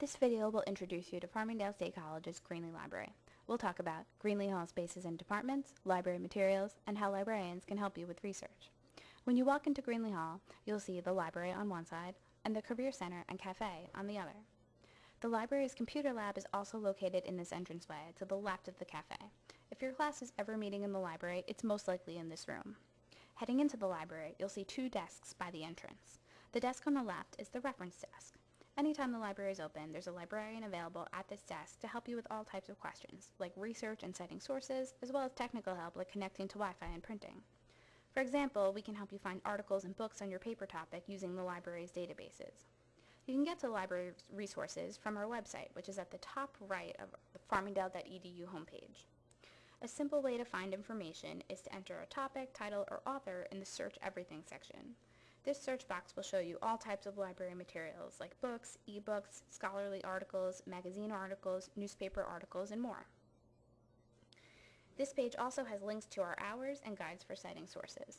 This video will introduce you to Farmingdale State College's Greenlee Library. We'll talk about Greenlee Hall spaces and departments, library materials, and how librarians can help you with research. When you walk into Greenlee Hall, you'll see the library on one side and the Career Center and Cafe on the other. The library's computer lab is also located in this entranceway to the left of the cafe. If your class is ever meeting in the library, it's most likely in this room. Heading into the library, you'll see two desks by the entrance. The desk on the left is the reference desk. Anytime the library is open, there's a librarian available at this desk to help you with all types of questions, like research and citing sources, as well as technical help like connecting to Wi-Fi and printing. For example, we can help you find articles and books on your paper topic using the library's databases. You can get to library resources from our website, which is at the top right of the farmingdale.edu homepage. A simple way to find information is to enter a topic, title, or author in the Search Everything section. This search box will show you all types of library materials like books, ebooks, scholarly articles, magazine articles, newspaper articles, and more. This page also has links to our hours and guides for citing sources.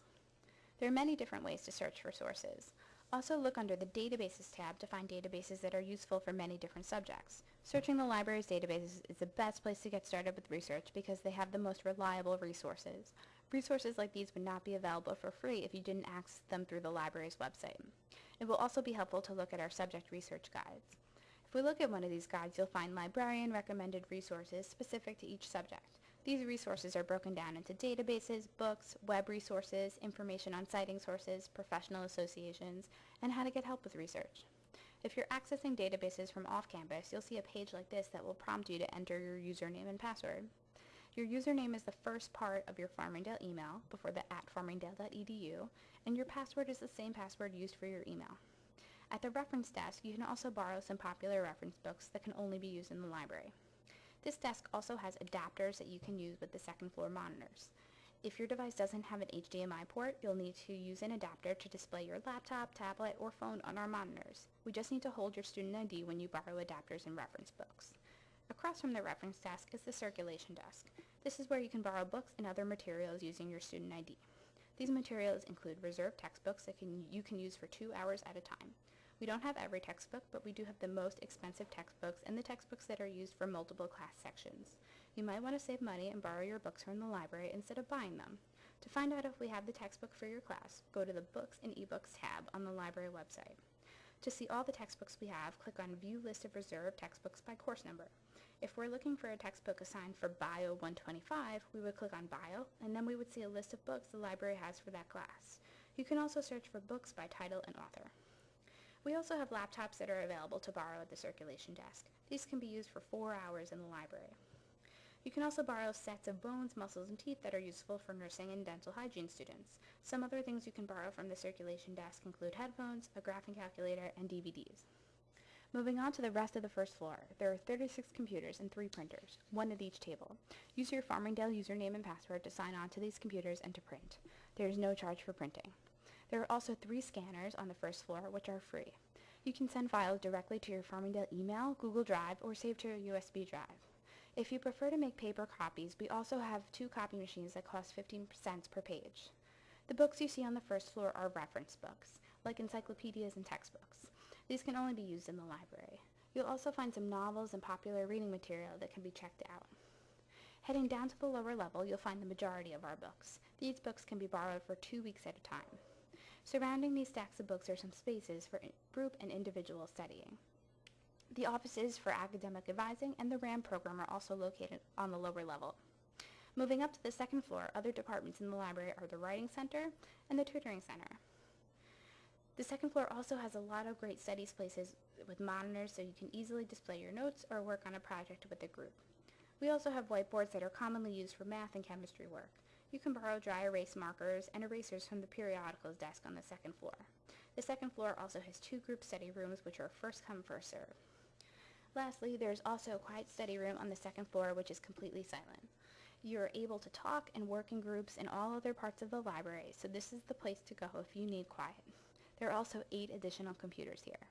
There are many different ways to search for sources. Also look under the Databases tab to find databases that are useful for many different subjects. Searching the library's databases is the best place to get started with research because they have the most reliable resources. Resources like these would not be available for free if you didn't access them through the library's website. It will also be helpful to look at our subject research guides. If we look at one of these guides, you'll find librarian recommended resources specific to each subject. These resources are broken down into databases, books, web resources, information on citing sources, professional associations, and how to get help with research. If you're accessing databases from off-campus, you'll see a page like this that will prompt you to enter your username and password. Your username is the first part of your Farmingdale email before the at farmingdale.edu, and your password is the same password used for your email. At the reference desk, you can also borrow some popular reference books that can only be used in the library. This desk also has adapters that you can use with the second floor monitors. If your device doesn't have an HDMI port, you'll need to use an adapter to display your laptop, tablet, or phone on our monitors. We just need to hold your student ID when you borrow adapters and reference books. Across from the reference desk is the circulation desk. This is where you can borrow books and other materials using your student ID. These materials include reserved textbooks that can, you can use for two hours at a time. We don't have every textbook, but we do have the most expensive textbooks and the textbooks that are used for multiple class sections. You might want to save money and borrow your books from the library instead of buying them. To find out if we have the textbook for your class, go to the Books and eBooks tab on the library website. To see all the textbooks we have, click on View List of Reserved Textbooks by Course Number. If we're looking for a textbook assigned for Bio 125, we would click on Bio, and then we would see a list of books the library has for that class. You can also search for books by title and author. We also have laptops that are available to borrow at the circulation desk. These can be used for four hours in the library. You can also borrow sets of bones, muscles, and teeth that are useful for nursing and dental hygiene students. Some other things you can borrow from the circulation desk include headphones, a graphing calculator, and DVDs. Moving on to the rest of the first floor, there are 36 computers and three printers, one at each table. Use your Farmingdale username and password to sign on to these computers and to print. There is no charge for printing. There are also three scanners on the first floor, which are free. You can send files directly to your Farmingdale email, Google Drive, or save to a USB drive. If you prefer to make paper copies, we also have two copy machines that cost 15 cents per page. The books you see on the first floor are reference books, like encyclopedias and textbooks. These can only be used in the library. You'll also find some novels and popular reading material that can be checked out. Heading down to the lower level, you'll find the majority of our books. These books can be borrowed for two weeks at a time. Surrounding these stacks of books are some spaces for group and individual studying. The offices for academic advising and the RAM program are also located on the lower level. Moving up to the second floor, other departments in the library are the Writing Center and the Tutoring Center. The second floor also has a lot of great studies places with monitors so you can easily display your notes or work on a project with a group. We also have whiteboards that are commonly used for math and chemistry work. You can borrow dry erase markers and erasers from the periodicals desk on the second floor. The second floor also has two group study rooms which are first come first serve. Lastly, there's also a quiet study room on the second floor which is completely silent. You're able to talk and work in groups in all other parts of the library, so this is the place to go if you need quiet. There are also eight additional computers here.